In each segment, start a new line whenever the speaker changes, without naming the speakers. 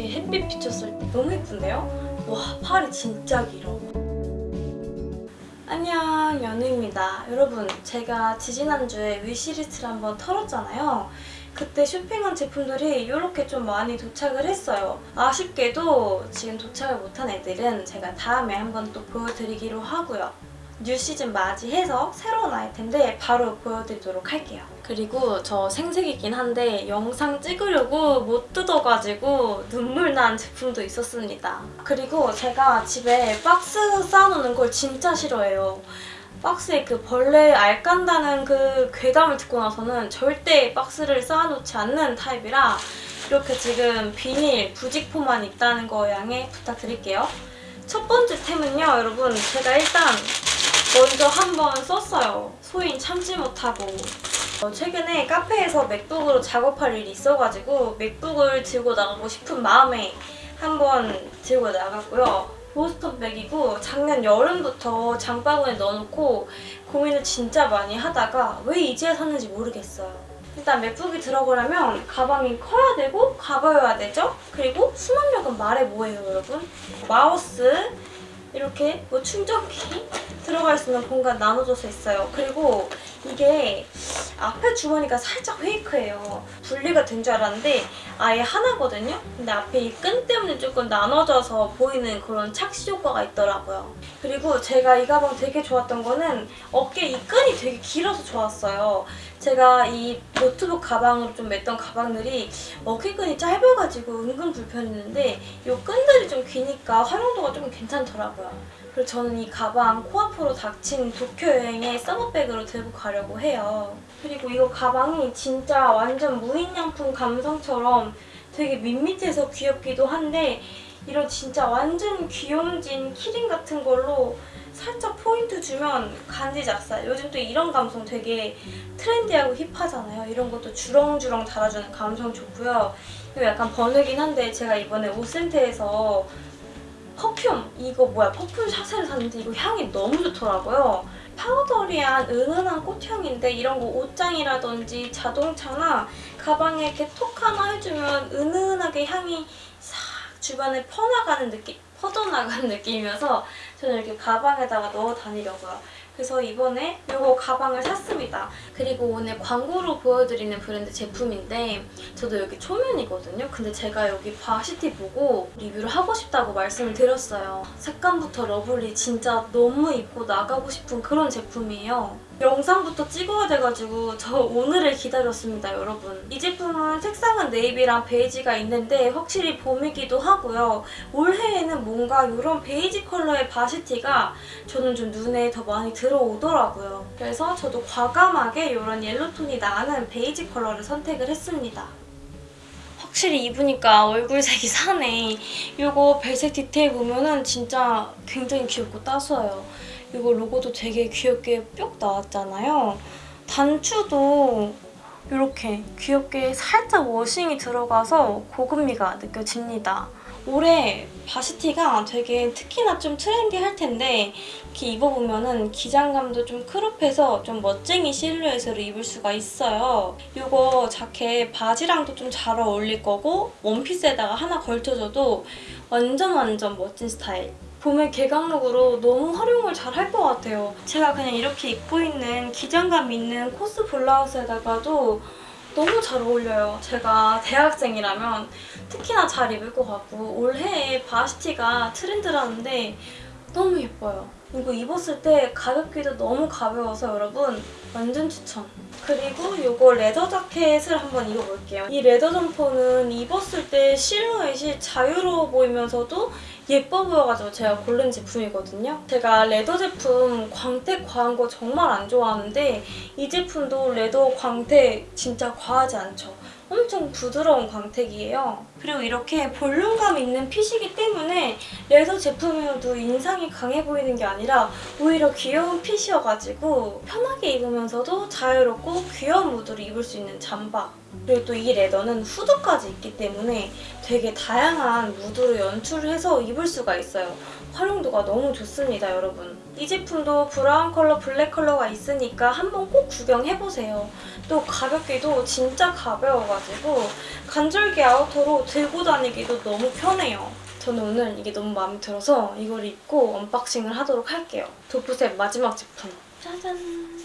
이렇게 햇빛 비쳤을 때 너무 예쁜데요? 와 팔이 진짜 길어. 안녕 연우입니다. 여러분 제가 지지난주에 wish list를 한번 털었잖아요. 그때 쇼핑한 제품들이 이렇게 좀 많이 도착을 했어요. 아쉽게도 지금 도착을 못한 애들은 제가 다음에 한번 또 보여드리기로 하고요. new season 맞이해서 새로운 아이템들 바로 보여드리도록 할게요. 그리고 저 생색이긴 한데 영상 찍으려고 못 뜯어가지고 눈물 난 제품도 있었습니다. 그리고 제가 집에 박스 쌓아놓는 걸 진짜 싫어해요. 박스에 그 벌레 알 깐다는 그 괴담을 듣고 나서는 절대 박스를 쌓아놓지 않는 타입이라 이렇게 지금 비닐 부직포만 있다는 거 양해 부탁드릴게요. 첫 번째 템은요 여러분 제가 일단 먼저 한번 썼어요. 소인 참지 못하고 어, 최근에 카페에서 맥북으로 작업할 일이 있어가지고 맥북을 들고 나가고 싶은 마음에 한번 들고 나갔고요. 보스턴 백이고 작년 여름부터 장바구니에 넣어놓고 고민을 진짜 많이 하다가 왜 이제야 샀는지 모르겠어요. 일단 맥북이 들어가려면 가방이 커야 되고 가벼워야 되죠? 그리고 수납력은 말해 뭐예요 여러분? 마우스 이렇게 뭐 충전기 들어갈 수 있는 공간 나눠져서 있어요. 그리고 이게 앞에 주머니가 살짝 페이크예요. 분리가 된 줄 알았는데 아예 하나거든요? 근데 앞에 이 끈 때문에 조금 나눠져서 보이는 그런 착시 효과가 있더라고요. 그리고 제가 이 가방 되게 좋았던 거는 어깨 이 끈이 되게 길어서 좋았어요. 제가 이 노트북 가방으로 좀 맸던 가방들이 어깨끈이 짧아가지고 은근 불편했는데 이 끈들이 좀 기니까 활용도가 좀 괜찮더라고요. 그리고 저는 이 가방 코앞으로 닥친 도쿄 여행의 서머백으로 들고 가려고 해요. 그리고 이거 가방이 진짜 완전 무인양품 감성처럼 되게 밋밋해서 귀엽기도 한데 이런 진짜 완전 귀염진 키링 같은 걸로 살짝 포인트 주면 간지 작살. 요즘 또 이런 감성 되게 트렌디하고 힙하잖아요. 이런 것도 주렁주렁 달아주는 감성 좋고요. 이거 약간 번외긴 한데 제가 이번에 옷센터에서 perfume 이거 뭐야 perfume sachet를 샀는데 이거 향이 너무 좋더라고요. powdery한 은은한 꽃향인데 이런 거 옷장이라든지 자동차나 가방에 이렇게 톡 하나 해주면 은은하게 향이 싹 주변에 퍼나가는 느낌, 퍼져나가는 느낌이어서 저는 이렇게 가방에다가 넣어 다니려고요. 그래서 이번에 이거 가방을 샀습니다. 그리고 오늘 광고로 보여드리는 브랜드 제품인데 저도 여기 초면이거든요. 근데 제가 여기 varsity 보고 리뷰를 하고 싶다고 말씀을 드렸어요. 색감부터 lovely 진짜 너무 입고 나가고 싶은 그런 제품이에요. 영상부터 찍어야 돼가지고 저 오늘을 기다렸습니다, 여러분. 이 제품은 색상은 네이비랑 베이지가 있는데 확실히 봄이기도 하고요. 올해에는 뭔가 이런 베이지 컬러의 varsity가 저는 좀 눈에 더 많이 들어오더라고요. 그래서 저도 과감하게 이런 yellow톤이 나는 베이지 컬러를 선택을 했습니다. 확실히 입으니까 얼굴색이 사네. 이거 배색 디테일 보면은 진짜 굉장히 귀엽고 따스워요. 이거 로고도 되게 귀엽게 뿅 나왔잖아요. 단추도 이렇게 귀엽게 살짝 워싱이 들어가서 고급미가 느껴집니다. 올해 바시티가 되게 특히나 좀 트렌디할 텐데 이렇게 입어보면 기장감도 좀 크롭해서 좀 멋쟁이 실루엣으로 입을 수가 있어요. 이거 자켓 바지랑도 좀 잘 어울릴 거고 원피스에다가 하나 걸쳐줘도 완전 완전 멋진 스타일. 봄의 개강룩으로 너무 활용을 잘 할 것 같아요. 제가 그냥 이렇게 입고 있는 기장감 있는 코스 블라우스에다가도 너무 잘 어울려요. 제가 대학생이라면 특히나 잘 입을 것 같고 올해에 varsity가 트렌드라는데 너무 예뻐요. 이거 입었을 때 가볍기도 너무 가벼워서 여러분 완전 추천. 그리고 이거 leather 자켓을 한번 입어볼게요. 이 leather 점퍼는 입었을 때 실루엣이 자유로워 보이면서도 예뻐 보여가지고 제가 고른 제품이거든요. 제가 leather 제품 광택 과한 거 정말 안 좋아하는데 이 제품도 leather 광택 진짜 과하지 않죠. 엄청 부드러운 광택이에요. 그리고 이렇게 볼륨감 있는 fit이기 때문에 leather 제품이어도 인상이 강해 보이는 게 아니라 오히려 귀여운 fit이어가지고 편하게 입으면서도 자유롭고 귀여운 무드로 입을 수 있는 잠바 그리고 또 이 leather는 후드까지 있기 때문에 되게 다양한 무드로 연출을 해서 입을 수가 있어요. 활용도가 너무 좋습니다, 여러분. 이 제품도 브라운 컬러, 블랙 컬러가 있으니까 한번 꼭 구경해보세요. 또 가볍기도 진짜 가벼워가지고 간절기 outer로 들고 다니기도 너무 편해요. 저는 오늘 이게 너무 마음에 들어서 이걸 입고 unboxing을 하도록 할게요. 도프셋 마지막 제품. 짜잔.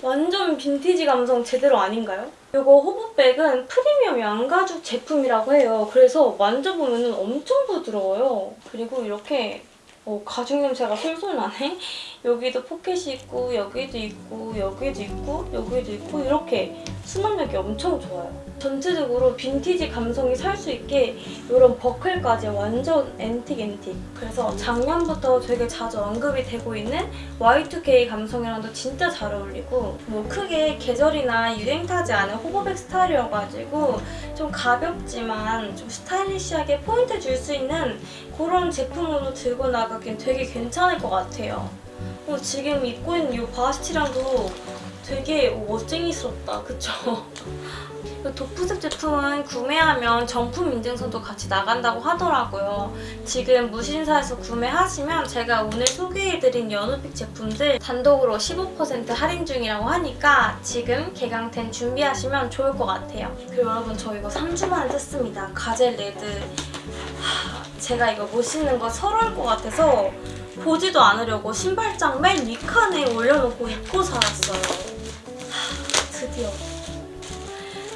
완전 빈티지 감성 제대로 아닌가요? 이거 hobo bag은 프리미엄 양가죽 제품이라고 해요. 그래서 만져보면 엄청 부드러워요. 그리고 이렇게 어, 가죽 냄새가 솔솔 나네? 여기도 포켓이 있고 여기도 있고 여기도 있고 여기도 있고 이렇게 수납력이 엄청 좋아요. 전체적으로 빈티지 감성이 살 수 있게 이런 버클까지 완전 antique antique. 그래서 작년부터 되게 자주 언급이 되고 있는 Y2K 감성이랑도 진짜 잘 어울리고 뭐 크게 계절이나 유행 타지 않은 hobo bag 스타일이어가지고 좀 가볍지만 좀 stylish하게 포인트 줄 수 있는 그런 제품으로 들고 나가긴 되게 괜찮을 것 같아요. 어, 지금 입고 있는 이 바스티랑도 되게 멋쟁이스럽다, 그쵸? 이 도프색 제품은 구매하면 정품 인증서도 같이 나간다고 하더라고요. 지금 무신사에서 구매하시면 제가 오늘 소개해드린 연우픽 제품들 단독으로 15% 할인 중이라고 하니까 지금 개강템 준비하시면 좋을 것 같아요. 그리고 여러분 저 이거 3주 만에 뜯습니다. 가젤 레드. 하, 제가 이거 못 신는 거 서러울 것 같아서 보지도 않으려고 신발장 맨 위칸에 올려놓고 잊고 살았어요. 하, 드디어.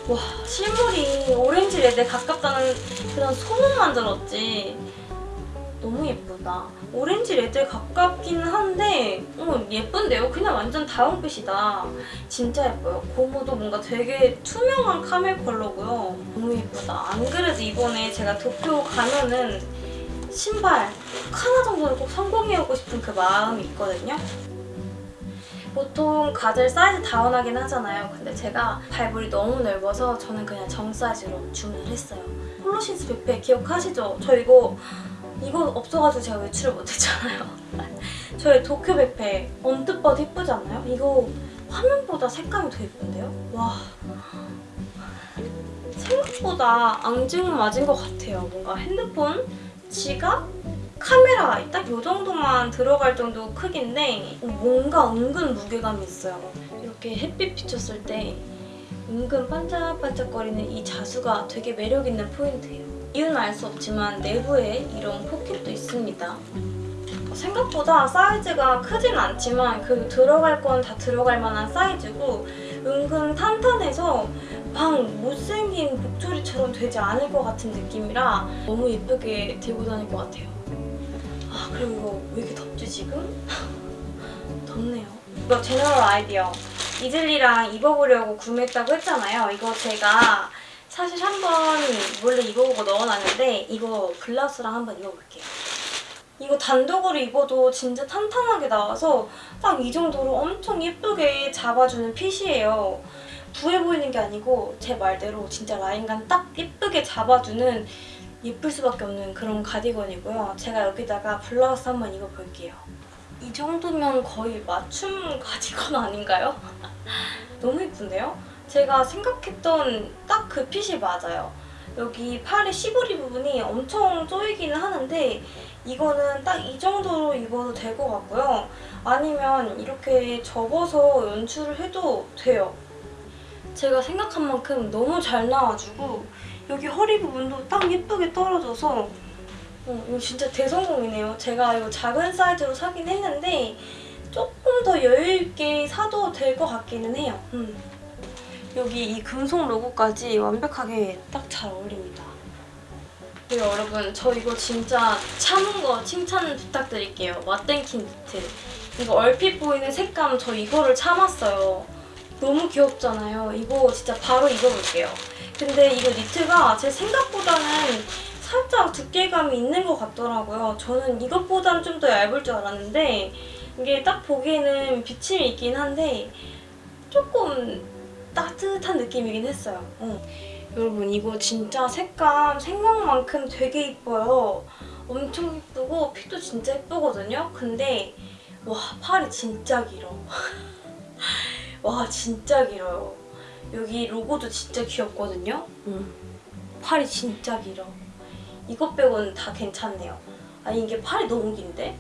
와 실물이 orange red에 가깝다는 그런 소문만 들었지 너무 예쁘다 orange red에 가깝기는 한데 어, 예쁜데요? 그냥 완전 다운빛이다 진짜 예뻐요 고무도 뭔가 되게 투명한 camel 컬러고요 너무 예쁘다 안 그래도 이번에 제가 도쿄 가면은 신발 하나 정도는 꼭 성공해오고 싶은 그 마음이 있거든요 보통 가젤 사이즈 다운하긴 하잖아요. 근데 제가 발볼이 너무 넓어서 저는 그냥 정 사이즈로 주문을 했어요. 폴로신스 뷔페 기억하시죠? 저 이거 이거 없어가지고 제가 외출을 못했잖아요. 저의 도쿄 뷔페 언뜻 봐도 예쁘지 않나요? 이거 화면보다 색감이 더 예쁜데요? 와 생각보다 앙증은 맞은 것 같아요. 뭔가 핸드폰, 지갑, 카메라 딱 이 정도만 들어갈 정도 크기인데 뭔가 은근 무게감이 있어요. 이렇게 햇빛 비쳤을 때 은근 반짝반짝거리는 이 자수가 되게 매력 있는 포인트예요. 이유는 알 수 없지만 내부에 이런 포켓도 있습니다. 생각보다 사이즈가 크진 않지만 그 들어갈 건 다 들어갈 만한 사이즈고 은근 탄탄해서 방 못생긴 목소리처럼 되지 않을 것 같은 느낌이라 너무 예쁘게 들고 다닐 것 같아요. 아 그리고 이거 왜 이렇게 덥지 지금? 덥네요. 이거 제너럴 아이디어 이즐리랑 입어보려고 구매했다고 했잖아요. 이거 제가 사실 한 번 몰래 입어보고 넣어놨는데 이거 블라우스랑 한번 입어볼게요. 이거 단독으로 입어도 진짜 탄탄하게 나와서 딱 이 정도로 엄청 예쁘게 잡아주는 핏이에요. 부해 보이는 게 아니고 제 말대로 진짜 라인감 딱 예쁘게 잡아주는 예쁠 수밖에 없는 그런 가디건이고요. 제가 여기다가 블라우스 한번 입어볼게요. 이 정도면 거의 맞춤 가디건 아닌가요? 너무 예쁜데요? 제가 생각했던 딱 그 핏이 맞아요. 여기 팔의 시보리 부분이 엄청 쪼이기는 하는데 이거는 딱 이 정도로 입어도 될 것 같고요. 아니면 이렇게 접어서 연출을 해도 돼요. 제가 생각한 만큼 너무 잘 나와주고 여기 허리 부분도 딱 예쁘게 떨어져서 어, 이거 진짜 대성공이네요. 제가 이거 작은 사이즈로 사긴 했는데 조금 더 여유있게 사도 될 것 같기는 해요. 음. 여기 이 금속 로고까지 완벽하게 딱 잘 어울립니다. 그리고 여러분 저 이거 진짜 참은 거 칭찬 부탁드릴게요. 맛땡킨 니트. 이거 얼핏 보이는 색감 저 이거를 참았어요. 너무 귀엽잖아요. 이거 진짜 바로 입어볼게요. 근데 이거 니트가 제 생각보다는 살짝 두께감이 있는 것 같더라고요. 저는 이것보단 좀 더 얇을 줄 알았는데 이게 딱 보기에는 비침이 있긴 한데 조금 따뜻한 느낌이긴 했어요. 어. 여러분 이거 진짜 색감 생각만큼 되게 이뻐요. 엄청 이쁘고 핏도 진짜 예쁘거든요. 근데 와 팔이 진짜 길어. 와 진짜 길어요. 여기 로고도 진짜 귀엽거든요. 음. 팔이 진짜 길어. 이것 빼고는 다 괜찮네요. 아니 이게 팔이 너무 긴데?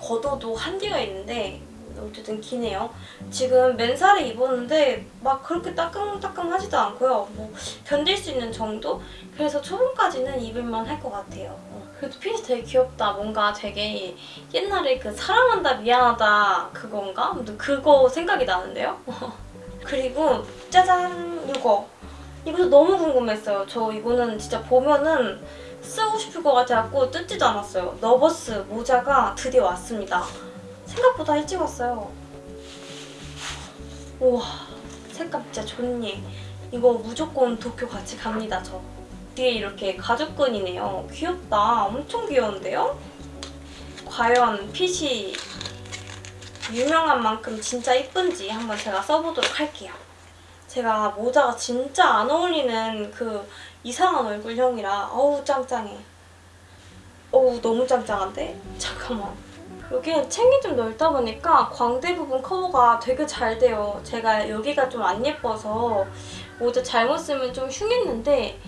걷어도 한계가 있는데 어쨌든 기네요. 지금 맨살에 입었는데 막 그렇게 따끔따끔하지도 않고요. 뭐 견딜 수 있는 정도? 그래서 초반까지는 입을만 할 것 같아요. 어, 그래도 핏이 되게 귀엽다. 뭔가 되게 옛날에 그 사랑한다 미안하다 그건가? 그거 생각이 나는데요. 그리고 짜잔 이거 이것도 너무 궁금했어요. 저 이거는 진짜 보면은 쓰고 싶을 것 같아갖고 뜯지도 않았어요. 너버스 모자가 드디어 왔습니다. 생각보다 일찍 왔어요. 우와 색감 진짜 좋니. 이거 무조건 도쿄 같이 갑니다 저. 뒤에 이렇게 가죽끈이네요. 귀엽다. 엄청 귀여운데요? 과연 핏이 유명한 만큼 진짜 이쁜지 한번 제가 써보도록 할게요. 제가 모자가 진짜 안 어울리는 그 이상한 얼굴형이라 어우 짱짱해. 어우 너무 짱짱한데? 잠깐만. 여기는 챙이 좀 넓다 보니까 광대 부분 커버가 되게 잘 돼요. 제가 여기가 좀 안 예뻐서 모자 잘못 쓰면 좀 흉했는데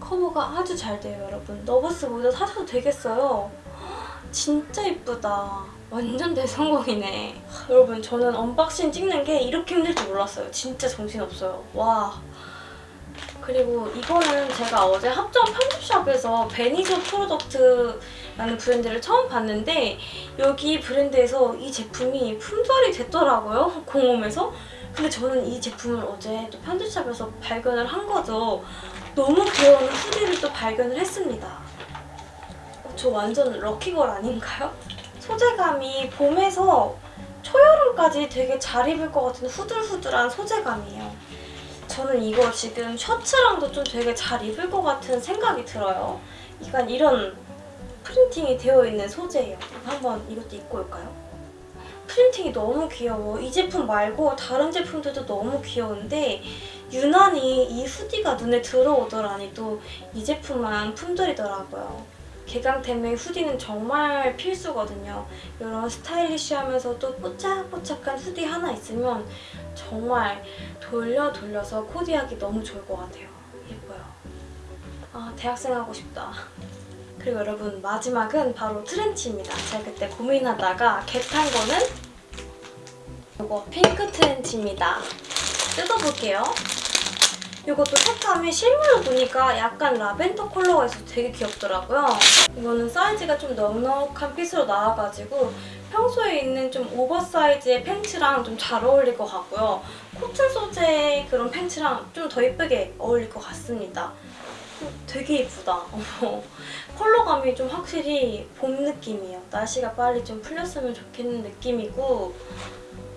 커버가 아주 잘 돼요, 여러분. 너버스 모자 사셔도 되겠어요. 진짜 예쁘다. 완전 대성공이네. 하, 여러분 저는 unboxing 찍는 게 이렇게 힘들 줄 몰랐어요. 진짜 정신없어요. 와. 그리고 이거는 제가 어제 합정 편집샵에서 베니저 프로덕트라는 브랜드를 처음 봤는데 여기 브랜드에서 이 제품이 품절이 됐더라고요. 공홈에서. 근데 저는 이 제품을 어제 또 편집샵에서 발견을 한 거죠. 너무 귀여운 hoodie를 또 발견을 했습니다. 어, 저 완전 lucky girl 아닌가요? 소재감이 봄에서 초여름까지 되게 잘 입을 것 같은 후들후들한 소재감이에요. 저는 이거 지금 셔츠랑도 좀 되게 잘 입을 것 같은 생각이 들어요. 약간 이런 프린팅이 되어 있는 소재예요. 한번 이것도 입고 올까요? 프린팅이 너무 귀여워. 이 제품 말고 다른 제품들도 너무 귀여운데 유난히 이 후디가 눈에 들어오더라니 또 이 제품만 품절이더라고요. 개강템의 후디는 정말 필수거든요. 이런 스타일리시하면서도 뽀짝뽀짝한 후디 하나 있으면 정말 돌려 돌려서 코디하기 너무 좋을 것 같아요. 예뻐요. 아 대학생 하고 싶다. 그리고 여러분 마지막은 바로 트렌치입니다. 제가 그때 고민하다가 겟한 거는 이거 핑크 트렌치입니다. 뜯어볼게요. 이것도 색감이 실물로 보니까 약간 라벤더 컬러가 있어서 되게 귀엽더라고요. 이거는 사이즈가 좀 넉넉한 핏으로 나와가지고 평소에 입는 좀 oversize의 팬츠랑 좀 잘 어울릴 것 같고요. 코튼 소재의 그런 팬츠랑 좀 더 예쁘게 어울릴 것 같습니다. 음, 되게 예쁘다. 컬러감이 좀 확실히 봄 느낌이에요. 날씨가 빨리 좀 풀렸으면 좋겠는 느낌이고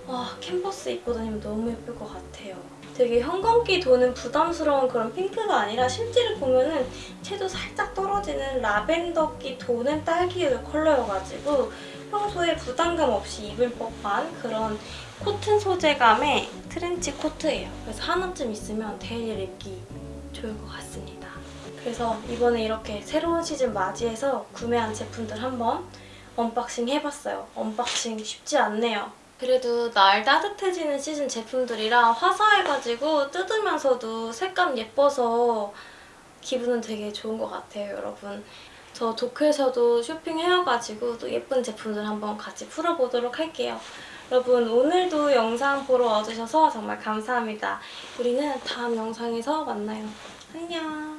와 캔버스 입고 다니면 너무 예쁠 것 같아요. 되게 형광기 도는 부담스러운 그런 핑크가 아니라 실제로 보면은 채도 살짝 떨어지는 라벤더기 도는 딸기우유 컬러여가지고 평소에 부담감 없이 입을 법한 그런 코튼 소재감의 트렌치 코트예요. 그래서 하나쯤 있으면 daily 입기 좋을 것 같습니다. 그래서 이번에 이렇게 새로운 시즌 맞이해서 구매한 제품들 한번 unboxing 해봤어요. unboxing 쉽지 않네요. 그래도 날 따뜻해지는 시즌 제품들이라 화사해가지고 뜯으면서도 색감 예뻐서 기분은 되게 좋은 것 같아요, 여러분. 저 도쿄에서도 쇼핑해와가지고 또 예쁜 제품들 한번 같이 풀어보도록 할게요. 여러분 오늘도 영상 보러 와주셔서 정말 감사합니다. 우리는 다음 영상에서 만나요. 안녕.